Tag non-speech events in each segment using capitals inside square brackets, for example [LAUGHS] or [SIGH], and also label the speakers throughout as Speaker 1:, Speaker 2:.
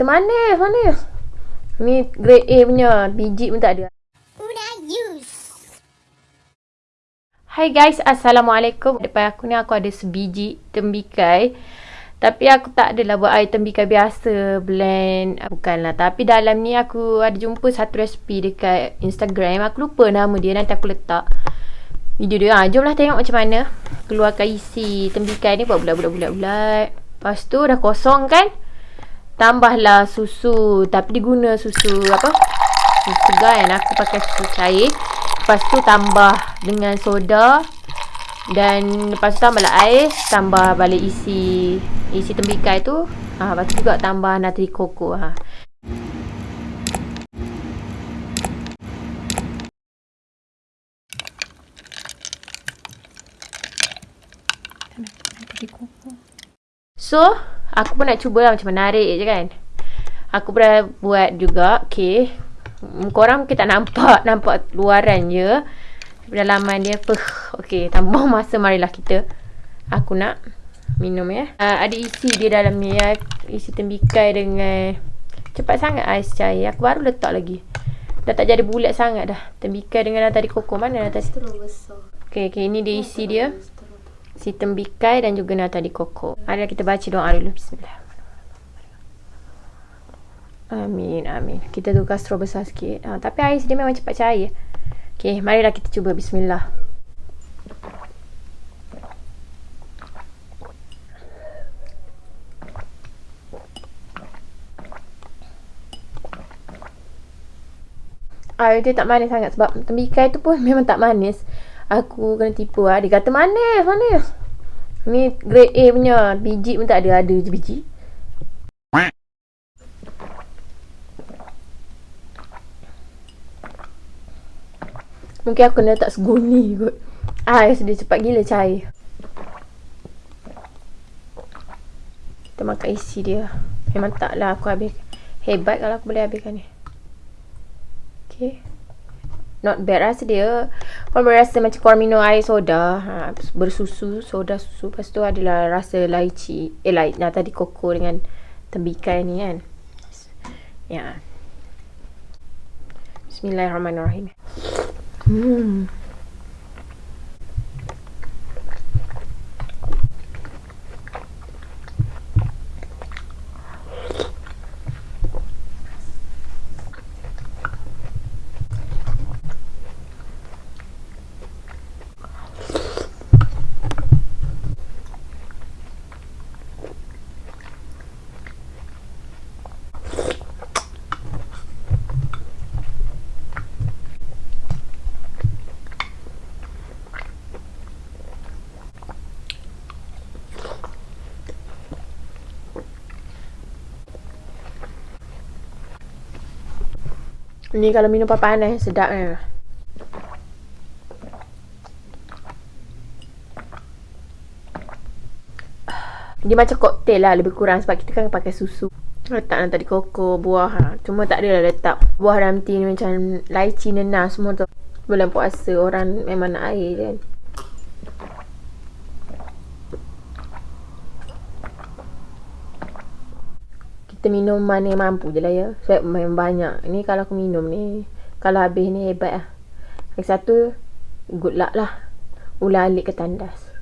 Speaker 1: Kata manis, manis. Ni grade A punya. Biji pun tak ada. Hai guys, Assalamualaikum. Depan aku ni aku ada sebiji tembikai. Tapi aku tak adalah buat air tembikai biasa blend. Bukanlah. Tapi dalam ni aku ada jumpa satu resipi dekat Instagram. Aku lupa nama dia. Nanti aku letak video dia. Ha, jomlah tengok macam mana. Keluarkan isi tembikai ni buat bulat-bulat-bulat-bulat. Lepas tu dah kosong kan. Tambahlah susu. Tapi diguna susu apa? Susu segar kan. Aku pakai susu cair. Lepas tu tambah dengan soda dan lepas tu tambahlah ais, tambah balik isi isi tembikai tu. Ha, lepas tu juga tambah natri koko ha. So, aku pun nak cuba lah macam menarik je kan. Aku pernah buat juga, okay. Hmm, korang mungkin tak nampak nampak luaran je. Dalaman dia puh okey tambah [LAUGHS] masa marilah kita. Aku nak minum ya. Uh, ada isi dia dalam ni ya. Isi tembikai dengan cepat sangat ais cair. Aku baru letak lagi. Dah tak jadi bulat sangat dah. Tembikai dengan tadi koko. Mana dah tadi okey okey ini dia isi dia si tembikai dan juga nata di koko ada kita baca doa dulu bismillah Amin, amin. Kita tukar straw besar sikit. Ha, tapi ais dia memang cepat cair. Okay, marilah kita cuba. Bismillah. Air dia tak manis sangat sebab tembikai tu pun [LAUGHS] memang tak manis. Aku kena tipu lah. Dia kata manis, manis. Ni grade A punya. Biji pun tak ada. Ada je biji. Mungkin aku kena letak seguni kot. Ais dia cepat gila cair. Kita makan isi dia. Memang taklah aku habis. Hebat kalau aku boleh habiskan ni. Okay. Not bad rasa dia. Kau berasa macam korang minum air soda. Ha, bersusu. Soda susu. Lepas tu adalah rasa laici. Eh, lai, nah, tadi koko dengan tembikai ni kan. Ya. Yeah. Bismillahirrahmanirrahim. Hmm. Ni kalau minum panas sedap kan. Dia macam koktel lah lebih kurang sebab kita kan pakai susu. Letak nanti tadi koko, buah. Ha. Cuma tak adalah letak buah ramti ni macam laici, nenas semua tu. Bulan puasa orang memang nak air kan. Kita minum mana mampu je lah ya. Sebab memang banyak. Ni kalau aku minum ni kalau habis ni hebat lah. Lagi satu good luck lah. Ular alik ke tandas.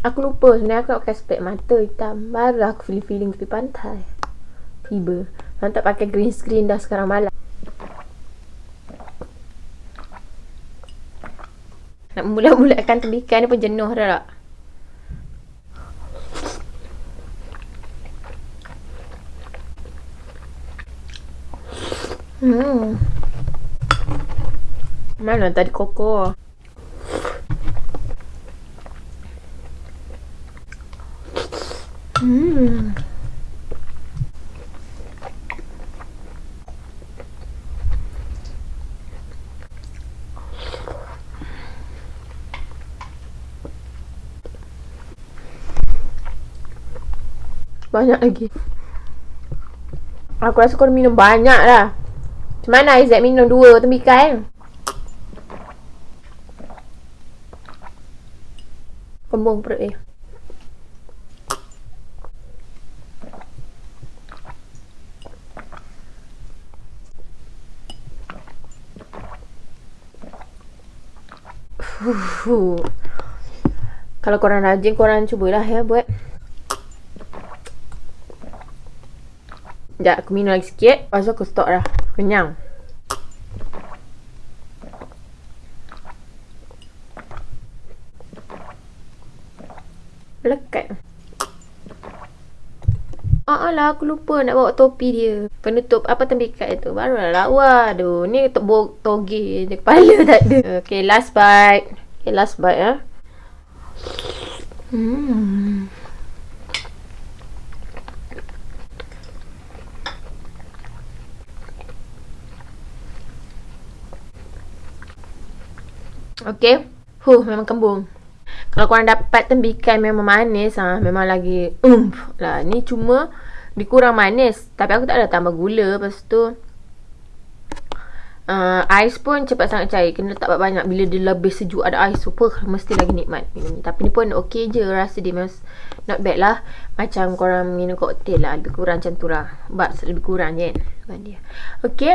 Speaker 1: Aku lupa sebenarnya aku nak pakai spek mata hitam. Baru aku feeling-feeling tepi pantai. Tiba. Nak pakai green screen dah sekarang malam Nak mula-mulakan tembikan ni pun jenuh dah tak? Hmm. Mana tadi koko? Hmm. Banyak lagi Aku rasa kau minum banyak lah Macam mana Aizat minum dua tembikai kan Kembung perut. Huh. Kalau korang rajin, korang cubalah ya buat. Sekejap, aku minum lagi sikit. Lepas tu aku stop dah. Kenyang. Lekat. Ah lah, aku lupa nak bawa topi dia. Penutup apa tembikat itu. Baru lah lawa. Aduh, ni to toge je. Kepala [LAUGHS] tak ada. Okay, last bite. Okay, last bite ya. Hmm. Okay. Huh, memang kembung. Kalau korang dapat tembikai memang manis ha, Memang lagi ump lah. Ni cuma dikurang manis. Tapi aku tak ada tambah gula Lepas tu uh, ais pun cepat sangat cair. Kena letak banyak. Bila dia lebih sejuk ada ais super mesti lagi nikmat. Minum tapi ni pun okey je rasa dia memang not bad lah. Macam korang minum koktel lah lebih kurang macam tu lah. But lebih kurang je. Kan okey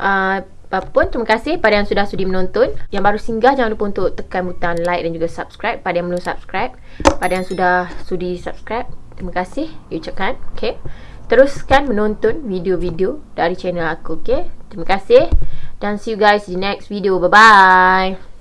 Speaker 1: uh, apapun terima kasih pada yang sudah sudi menonton. Yang baru singgah jangan lupa untuk tekan butang like dan juga subscribe. Pada yang belum subscribe pada yang sudah sudi subscribe terima kasih. Ucapkan okey teruskan menonton video-video dari channel aku okay? terima kasih. Dan see you guys the next video. Bye bye